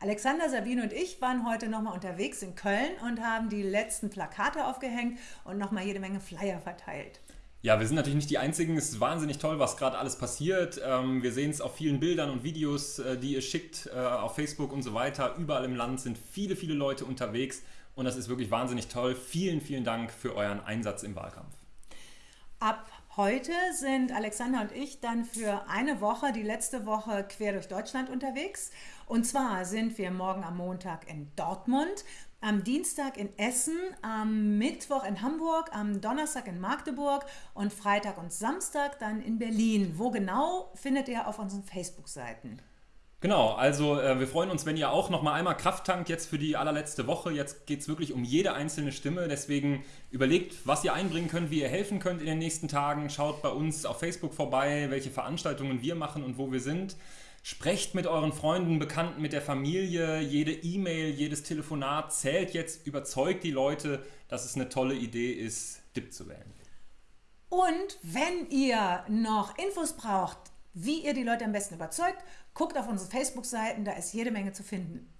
Alexander, Sabine und ich waren heute nochmal unterwegs in Köln und haben die letzten Plakate aufgehängt und nochmal jede Menge Flyer verteilt. Ja, wir sind natürlich nicht die Einzigen. Es ist wahnsinnig toll, was gerade alles passiert. Ähm, wir sehen es auf vielen Bildern und Videos, äh, die ihr schickt äh, auf Facebook und so weiter. Überall im Land sind viele, viele Leute unterwegs und das ist wirklich wahnsinnig toll. Vielen, vielen Dank für euren Einsatz im Wahlkampf. Ab heute sind Alexander und ich dann für eine Woche, die letzte Woche, quer durch Deutschland unterwegs. Und zwar sind wir morgen am Montag in Dortmund, am Dienstag in Essen, am Mittwoch in Hamburg, am Donnerstag in Magdeburg und Freitag und Samstag dann in Berlin. Wo genau findet ihr auf unseren Facebook-Seiten? Genau, also äh, wir freuen uns, wenn ihr auch noch mal einmal Kraft tankt jetzt für die allerletzte Woche. Jetzt geht es wirklich um jede einzelne Stimme. Deswegen überlegt, was ihr einbringen könnt, wie ihr helfen könnt in den nächsten Tagen. Schaut bei uns auf Facebook vorbei, welche Veranstaltungen wir machen und wo wir sind. Sprecht mit euren Freunden, Bekannten, mit der Familie. Jede E-Mail, jedes Telefonat zählt jetzt. Überzeugt die Leute, dass es eine tolle Idee ist, DIP zu wählen. Und wenn ihr noch Infos braucht, wie ihr die Leute am besten überzeugt, guckt auf unsere Facebook-Seiten, da ist jede Menge zu finden.